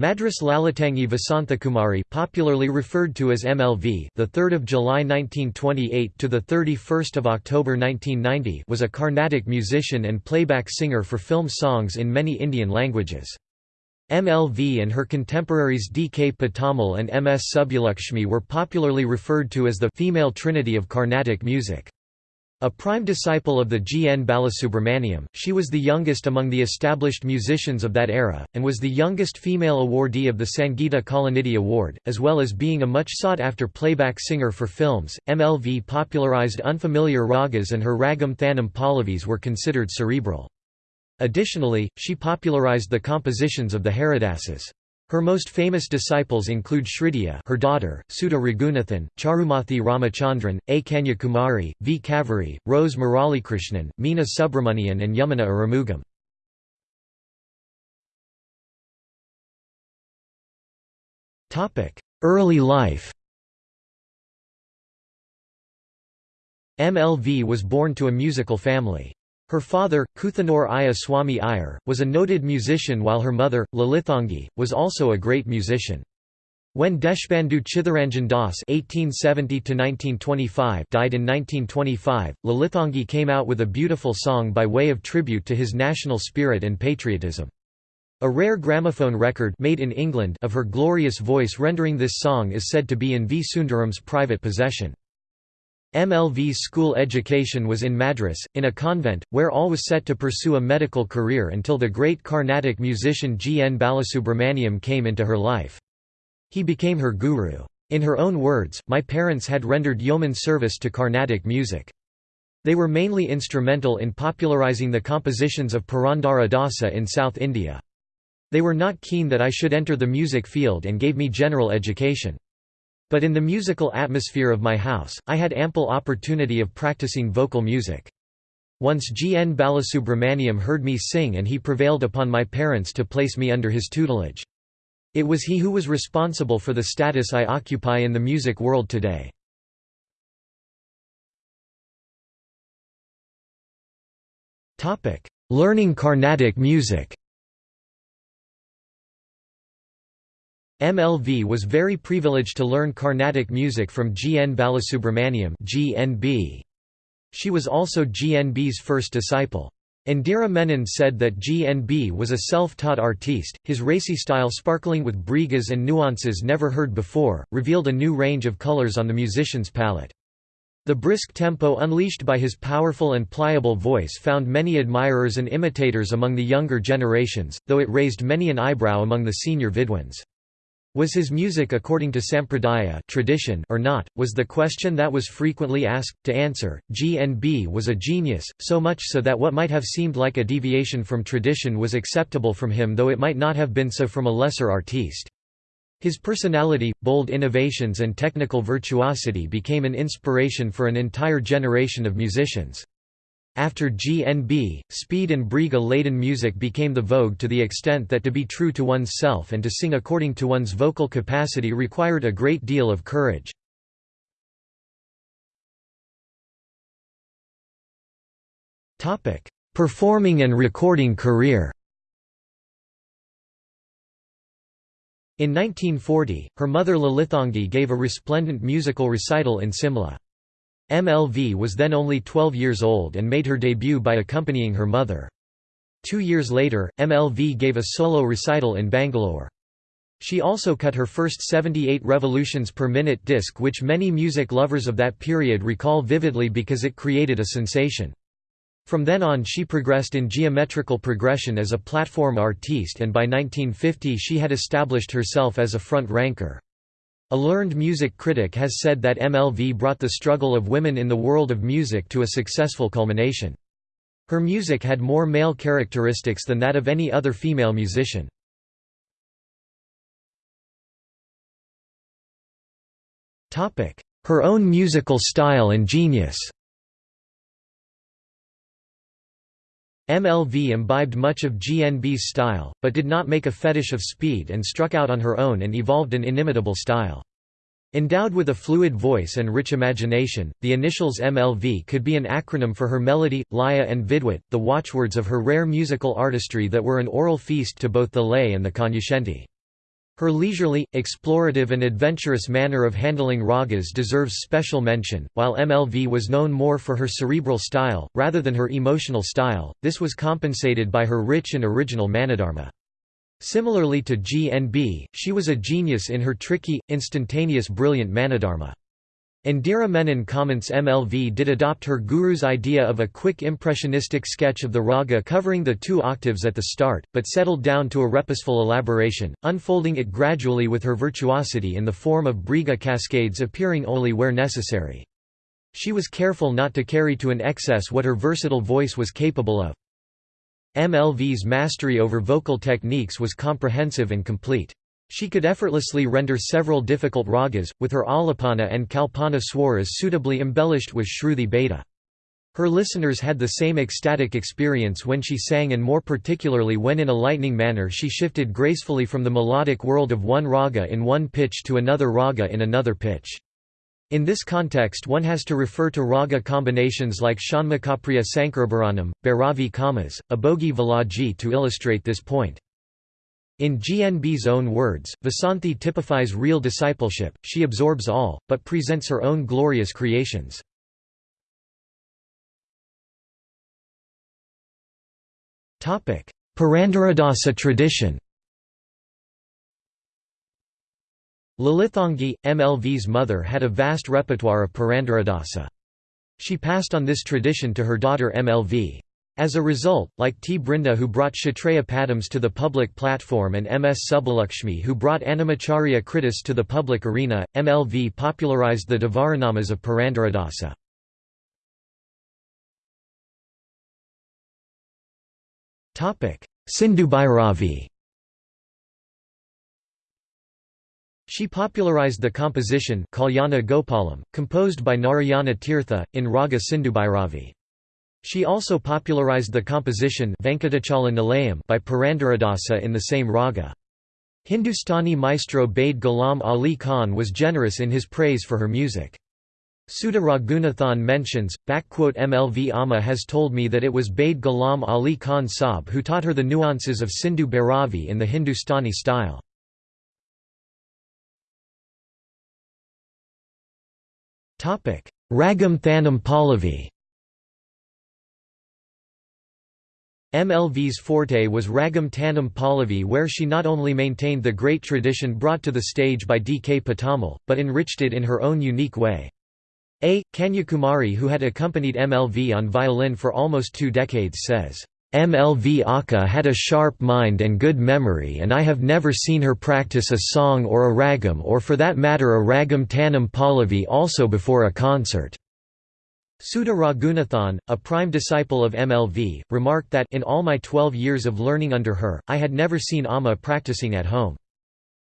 Madras Lalitangi Vasanthakumari, popularly referred to as MLV, the 3rd of July 1928 to the 31st of October 1990, was a Carnatic musician and playback singer for film songs in many Indian languages. MLV and her contemporaries D. K. Pattammal and M. S. Subbulakshmi were popularly referred to as the female trinity of Carnatic music. A prime disciple of the G. N. Balasubramaniam, she was the youngest among the established musicians of that era, and was the youngest female awardee of the Sangeeta Kalanidhi Award, as well as being a much sought-after playback singer for films. MLV popularized unfamiliar ragas and her ragam thanam pallavis were considered cerebral. Additionally, she popularized the compositions of the Haridasas. Her most famous disciples include Srividya her daughter, Sudha Raghunathan, Charumathi Ramachandran, A. Kanyakumari, V. Kaveri, Rose Muralikrishnan, Meena Subramanian and Yamuna Arumugam. Early life MLV was born to a musical family. Her father, Kuthanur Iya Swami Iyer, was a noted musician while her mother, Lalithangi, was also a great musician. When Deshbandhu Chitharanjan Das (1870–1925) died in 1925, Lalithangi came out with a beautiful song by way of tribute to his national spirit and patriotism. A rare gramophone record made in England of her glorious voice rendering this song is said to be in V. Sundaram's private possession. MLV's school education was in Madras, in a convent, where all was set to pursue a medical career until the great Carnatic musician G. N. Balasubramaniam came into her life. He became her guru. In her own words, my parents had rendered yeoman service to Carnatic music. They were mainly instrumental in popularizing the compositions of Purandara Dasa in South India. They were not keen that I should enter the music field and gave me general education. But in the musical atmosphere of my house, I had ample opportunity of practicing vocal music. Once G. N. Balasubramaniam heard me sing and he prevailed upon my parents to place me under his tutelage. It was he who was responsible for the status I occupy in the music world today. Learning Carnatic music MLV was very privileged to learn Carnatic music from G. N. Balasubramaniam GNB. She was also GNB's first disciple. Indira Menon said that GNB was a self-taught artiste, his racy style sparkling with brigas and nuances never heard before, revealed a new range of colors on the musician's palette. The brisk tempo unleashed by his powerful and pliable voice found many admirers and imitators among the younger generations, though it raised many an eyebrow among the senior Vidwans. Was his music according to sampradaya tradition or not, was the question that was frequently asked. To answer, GNB was a genius, so much so that what might have seemed like a deviation from tradition was acceptable from him though it might not have been so from a lesser artiste. His personality, bold innovations and technical virtuosity became an inspiration for an entire generation of musicians. After GNB, speed and briga-laden music became the vogue to the extent that to be true to one's self and to sing according to one's vocal capacity required a great deal of courage. Performing and recording career In 1940, her mother Lalithangi gave a resplendent musical recital in Simla. MLV was then only 12 years old and made her debut by accompanying her mother. Two years later, MLV gave a solo recital in Bangalore. She also cut her first 78 revolutions per minute disc which many music lovers of that period recall vividly because it created a sensation. From then on she progressed in geometrical progression as a platform artiste and by 1950 she had established herself as a front ranker. A learned music critic has said that MLV brought the struggle of women in the world of music to a successful culmination. Her music had more male characteristics than that of any other female musician. Her own musical style and genius MLV imbibed much of GNB's style, but did not make a fetish of speed and struck out on her own and evolved an inimitable style. Endowed with a fluid voice and rich imagination, the initials MLV could be an acronym for her melody, laya and vidwat, the watchwords of her rare musical artistry that were an oral feast to both the lay and the cognoscenti. Her leisurely, explorative and adventurous manner of handling ragas deserves special mention. While MLV was known more for her cerebral style, rather than her emotional style, this was compensated by her rich and original manodharma. Similarly to GNB, she was a genius in her tricky, instantaneous brilliant manodharma. Indira Menon comments MLV did adopt her guru's idea of a quick impressionistic sketch of the raga covering the two octaves at the start, but settled down to a repusful elaboration, unfolding it gradually with her virtuosity in the form of briga cascades appearing only where necessary. She was careful not to carry to an excess what her versatile voice was capable of. MLV's mastery over vocal techniques was comprehensive and complete. She could effortlessly render several difficult ragas, with her alapana and kalpana swaras suitably embellished with shruti beta. Her listeners had the same ecstatic experience when she sang and more particularly when in a lightning manner she shifted gracefully from the melodic world of one raga in one pitch to another raga in another pitch. In this context one has to refer to raga combinations like Shanmukhapriya Sankarabharanam, Bhairavi Kamas, Abhogi Valaji to illustrate this point. In GNB's own words, Vasanthi typifies real discipleship, she absorbs all, but presents her own glorious creations. Purandaradasa tradition Lalithangi, MLV's mother had a vast repertoire of Purandaradasa. She passed on this tradition to her daughter MLV. As a result, like T. Brinda who brought Kshetrayya Padams to the public platform and M. S. Subbulakshmi who brought Annamacharya Kritis to the public arena, MLV popularized the Devaranamas of Purandaradasa. Sindhubhairavi She popularized the composition Kalyana Gopalam, composed by Narayana Tirtha, in Raga Sindhubhairavi. She also popularized the composition by Purandaradasa in the same raga. Hindustani maestro Bade Ghulam Ali Khan was generous in his praise for her music. Sudha Raghunathan mentions, MLV Amma has told me that it was Bade Ghulam Ali Khan Saab who taught her the nuances of Sindhu Bhairavi in the Hindustani style. Ragam Thanam Pallavi MLV's forte was Ragam tanam Pallavi where she not only maintained the great tradition brought to the stage by D. K. Pattammal, but enriched it in her own unique way. A. Kanyakumari who had accompanied MLV on violin for almost two decades says, MLV Akka had a sharp mind and good memory and I have never seen her practice a song or a ragam or for that matter a ragam tanam Pallavi also before a concert. Sudha Raghunathan, a prime disciple of MLV, remarked that in all my 12 years of learning under her, I had never seen Amma practicing at home.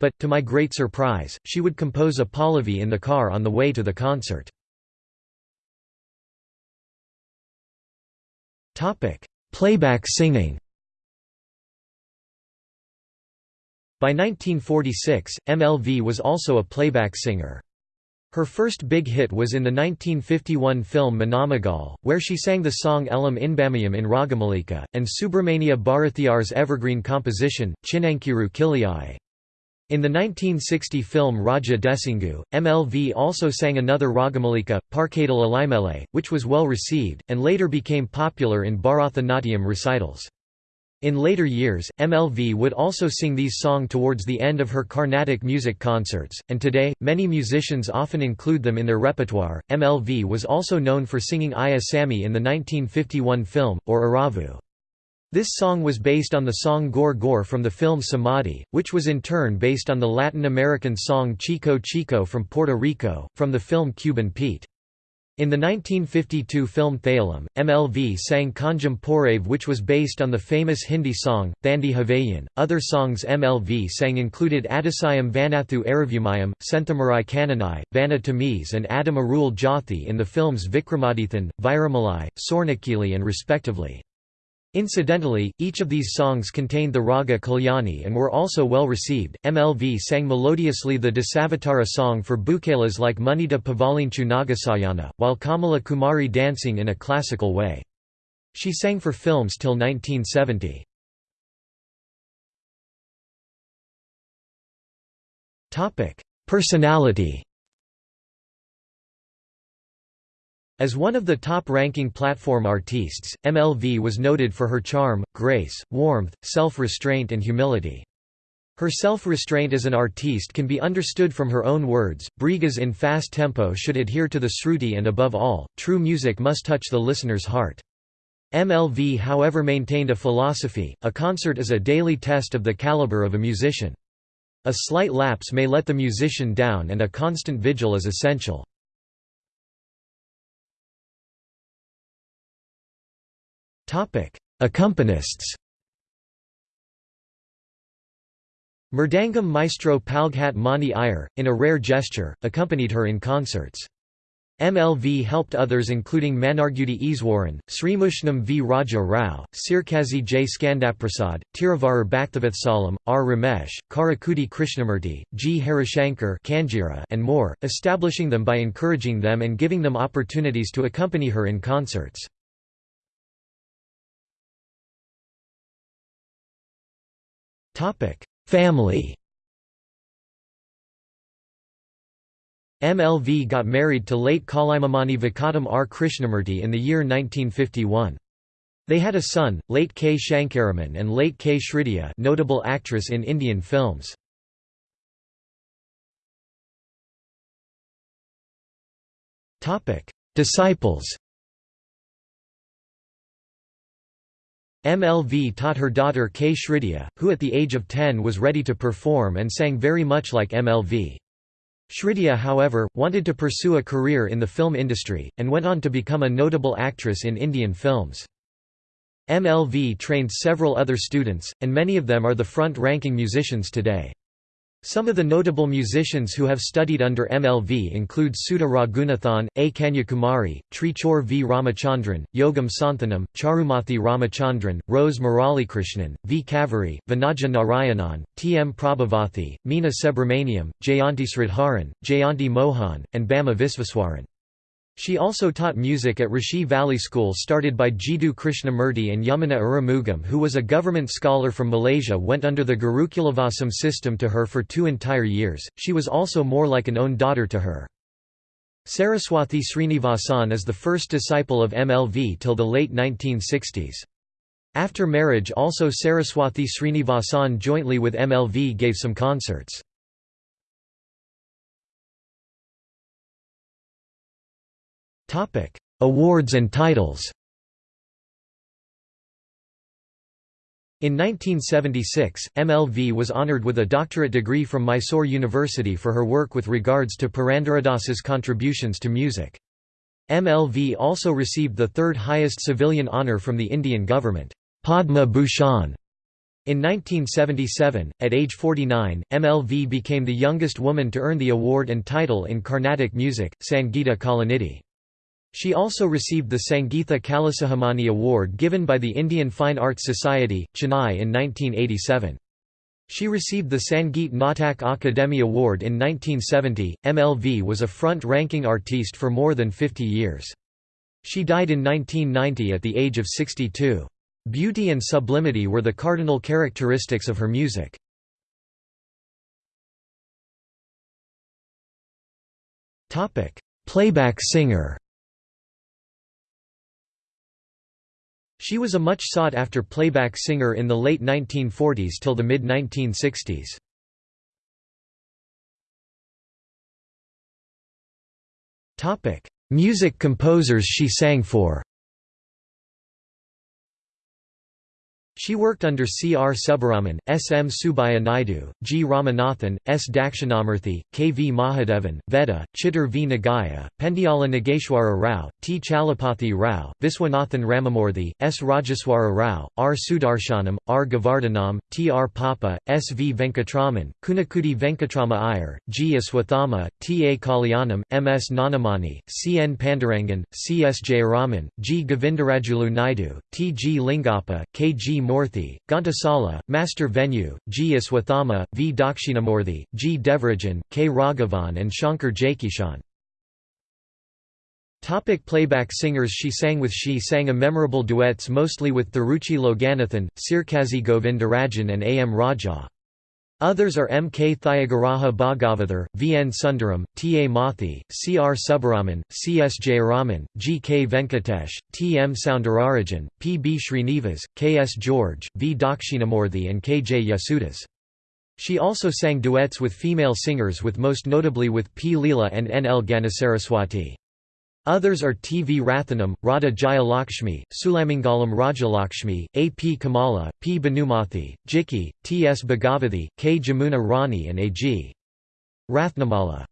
But, to my great surprise, she would compose a pallavi in the car on the way to the concert. Playback singing By 1946, MLV was also a playback singer. Her first big hit was in the 1951 film Manamagal, where she sang the song Elam Inbamayam in Ragamalika, and Subramania Bharathiar's evergreen composition, Chinankiru Kiliyai. In the 1960 film Raja Desingu, MLV also sang another Ragamalika, Parkadal Alaimele, which was well received, and later became popular in Bharatanatyam recitals. In later years, MLV would also sing these songs towards the end of her Carnatic music concerts, and today, many musicians often include them in their repertoire. MLV was also known for singing Iya Sami in the 1951 film, or Aravu. This song was based on the song Gor Gor from the film Samadhi, which was in turn based on the Latin American song Chico Chico from Puerto Rico, from the film Cuban Pete. In the 1952 film Thayalam, MLV sang Kanjam Porave which was based on the famous Hindi song, Thandi Havayan. Other songs MLV sang included Adisayam Vanathu Aravumayam, Senthamarai Kananai, Vana Tamiz and Adam Arul Jothi in the films Vikramadithan, Viramalai, Sornakili and respectively. Incidentally, each of these songs contained the raga Kalyani and were also well received. MLV sang melodiously the Dasavatara song for Bhookailas like Munita Pavalinchu Nagasayana, while Kamala Kumari dancing in a classical way. She sang for films till 1970. Personality As one of the top-ranking platform artistes, MLV was noted for her charm, grace, warmth, self-restraint and humility. Her self-restraint as an artiste can be understood from her own words, Brigas in fast tempo should adhere to the sruti and above all, true music must touch the listener's heart. MLV however maintained a philosophy, a concert is a daily test of the caliber of a musician. A slight lapse may let the musician down and a constant vigil is essential. Accompanists Mridangam maestro Palghat Mani Iyer, in a rare gesture, accompanied her in concerts. MLV helped others including Mannargudi Easwaran, Srimushnam V. Raja Rao, Sirkazi J. Skandaprasad, Tiravaru Bhaktavathsalam, R. Ramesh, Karaikudi Krishnamurti, G. Harishankar and more, establishing them by encouraging them and giving them opportunities to accompany her in concerts. Family MLV got married to late Kalaimamani Vakatam R. Krishnamurti in the year 1951. They had a son, late K. Shankaraman and late K. Srividya notable actress in Indian films. Disciples MLV taught her daughter K. Srividya, who at the age of 10 was ready to perform and sang very much like MLV. Srividya however, wanted to pursue a career in the film industry, and went on to become a notable actress in Indian films. MLV trained several other students, and many of them are the front-ranking musicians today. Some of the notable musicians who have studied under MLV include Sudha Raghunathan, A. Kanyakumari, Trichur V. Ramachandran, Yogam Santhanam, Charumathi Ramachandran, Rose Muralikrishnan, V. Kaveri, Vanaja Narayanan, T. M. Prabhavathi, Meena Subramaniam, Jayanti Sridharan, Jayanti Mohan, and Bama Visveswaran. She also taught music at Rishi Valley School started by Jiddu Krishnamurti and Yamuna Arumugam who was a government scholar from Malaysia went under the Gurukulavasam system to her for two entire years, she was also more like an own daughter to her. Saraswathi Srinivasan is the first disciple of MLV till the late 1960s. After marriage also Saraswathi Srinivasan jointly with MLV gave some concerts. Awards and titles In 1976, MLV was honoured with a doctorate degree from Mysore University for her work with regards to Purandaradas's contributions to music. MLV also received the third highest civilian honour from the Indian government, Padma Bhushan. In 1977, at age 49, MLV became the youngest woman to earn the award and title in Carnatic music, Sangeeta Kalanidhi. She also received the Sangeetha Kalasikhamani Award given by the Indian Fine Arts Society, Chennai in 1987. She received the Sangeet Natak Akademi Award in 1970. MLV was a front ranking artiste for more than 50 years. She died in 1990 at the age of 62. Beauty and sublimity were the cardinal characteristics of her music. Playback singer She was a much sought-after playback singer in the late 1940s till the mid-1960s. Music composers she sang for She worked under C. R. Subbaraman, S. M. Subbaiah Naidu, G. Ramanathan, S. Dakshinamurthy, K. V. Mahadevan, Veda, Chittur V. Nagaya, Pendiala Nageshwara Rao, T. Chalapathi Rao, Viswanathan Ramamurthy, S. Rajeswara Rao, R. Sudarshanam, R. Govardhanam, T. R. Papa, S. V. Venkatraman, Kunnakudi Venkatrama Iyer, G. Aswathama, T. A. Kalyanam, M. S. Gnanamani, C. N. Pandurangan, C. S. Jayaraman, G. Govindarajulu Naidu, T. G. Lingappa, K. G. Morthy, Ghantasala, Master Venu, G. Aswathama, V. Dakshinamurthy, G. Devarajan, K. Raghavan and Shankar Jaikishan. Topic playback singers She sang with She sang a memorable duets mostly with Thiruchi Loganathan, Sirkazi Govindarajan and A. M. Raja. Others are M. K. Thyagaraja Bhagavathar, V. N. Sundaram, T. A. Mathi, C. R. Subbaraman, C. S. Jayaraman, G. K. Venkatesh, T. M. Soundararajan, P. B. Srinivas, K. S. George, V. Dakshinamurthy and K. J. Yesudas. She also sang duets with female singers with most notably with P. Leela and N. L. Ganasaraswati. Others are T. V. Rathanam, Radha Jayalakshmi, Sulamangalam Rajalakshmi, A. P. Kamala, P. Banumathi, Jikki, T. S. Bhagavathi, K. Jamuna Rani and A. G. Rathnamala.